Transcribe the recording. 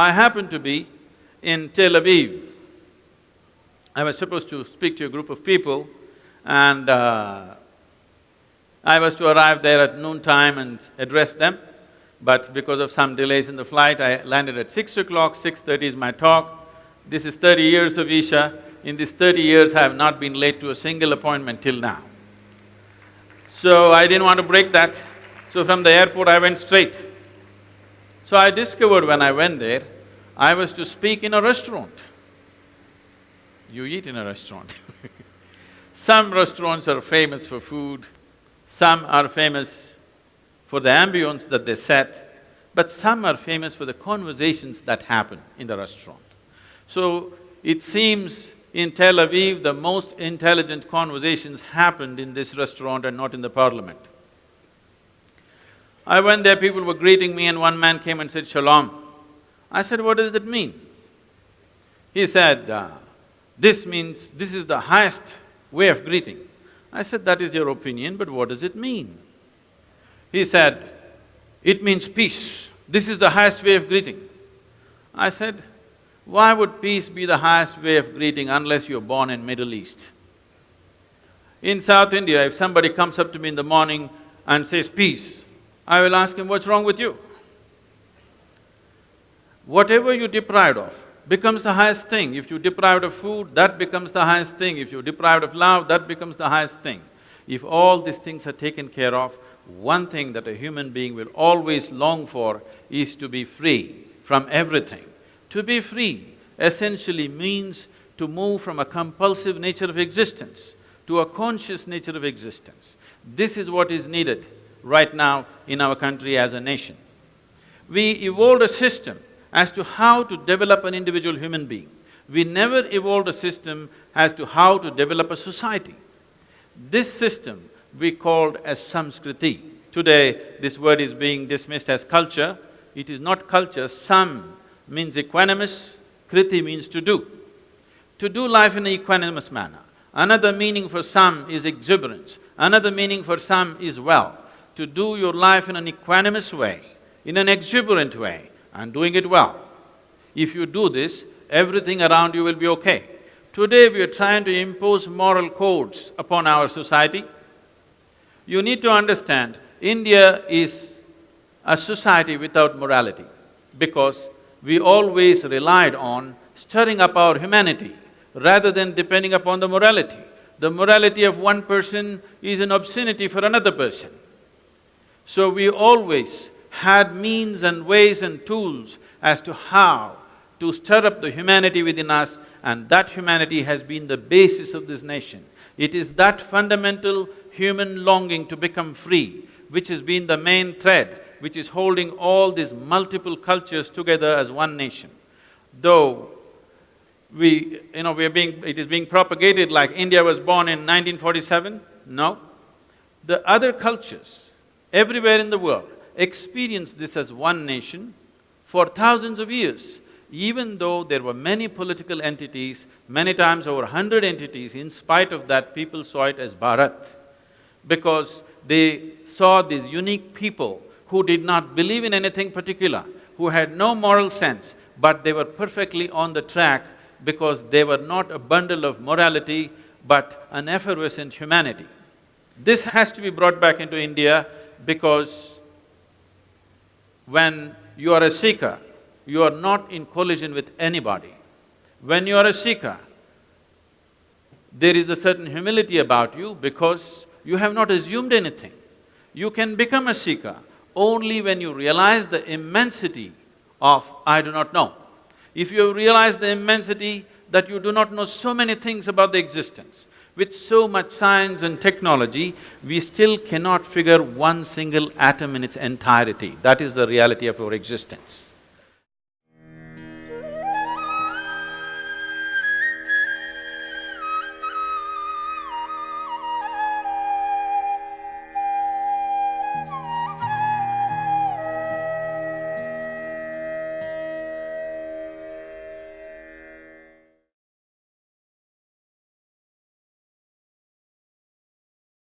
I happened to be in Tel Aviv. I was supposed to speak to a group of people and uh, I was to arrive there at noontime and address them, but because of some delays in the flight, I landed at six o'clock, six-thirty is my talk. This is thirty years of Isha. In these thirty years, I have not been late to a single appointment till now. So I didn't want to break that, so from the airport I went straight. So I discovered when I went there, I was to speak in a restaurant. You eat in a restaurant Some restaurants are famous for food, some are famous for the ambience that they set, but some are famous for the conversations that happen in the restaurant. So, it seems in Tel Aviv, the most intelligent conversations happened in this restaurant and not in the parliament. I went there, people were greeting me and one man came and said, Shalom. I said, what does that mean? He said, uh, this means, this is the highest way of greeting. I said, that is your opinion, but what does it mean? He said, it means peace. This is the highest way of greeting. I said, why would peace be the highest way of greeting unless you're born in Middle East? In South India, if somebody comes up to me in the morning and says peace, I will ask him, what's wrong with you? Whatever you're deprived of, becomes the highest thing. If you're deprived of food, that becomes the highest thing. If you're deprived of love, that becomes the highest thing. If all these things are taken care of, one thing that a human being will always long for is to be free from everything. To be free essentially means to move from a compulsive nature of existence to a conscious nature of existence. This is what is needed right now in our country as a nation. We evolved a system as to how to develop an individual human being. We never evolved a system as to how to develop a society. This system we called as samskriti. Today, this word is being dismissed as culture. It is not culture, sam means equanimous, kriti means to do. To do life in an equanimous manner. Another meaning for sam is exuberance, another meaning for sam is well. To do your life in an equanimous way, in an exuberant way, and doing it well. If you do this, everything around you will be okay. Today we are trying to impose moral codes upon our society. You need to understand, India is a society without morality because we always relied on stirring up our humanity rather than depending upon the morality. The morality of one person is an obscenity for another person. So we always had means and ways and tools as to how to stir up the humanity within us and that humanity has been the basis of this nation. It is that fundamental human longing to become free which has been the main thread which is holding all these multiple cultures together as one nation. Though we… you know, we are being… it is being propagated like India was born in 1947, no. The other cultures everywhere in the world experienced this as one nation for thousands of years. Even though there were many political entities, many times over hundred entities, in spite of that people saw it as Bharat because they saw these unique people who did not believe in anything particular, who had no moral sense, but they were perfectly on the track because they were not a bundle of morality, but an effervescent humanity. This has to be brought back into India because when you are a seeker, you are not in collision with anybody. When you are a seeker, there is a certain humility about you because you have not assumed anything. You can become a seeker only when you realize the immensity of I do not know. If you realize the immensity that you do not know so many things about the existence, with so much science and technology, we still cannot figure one single atom in its entirety. That is the reality of our existence.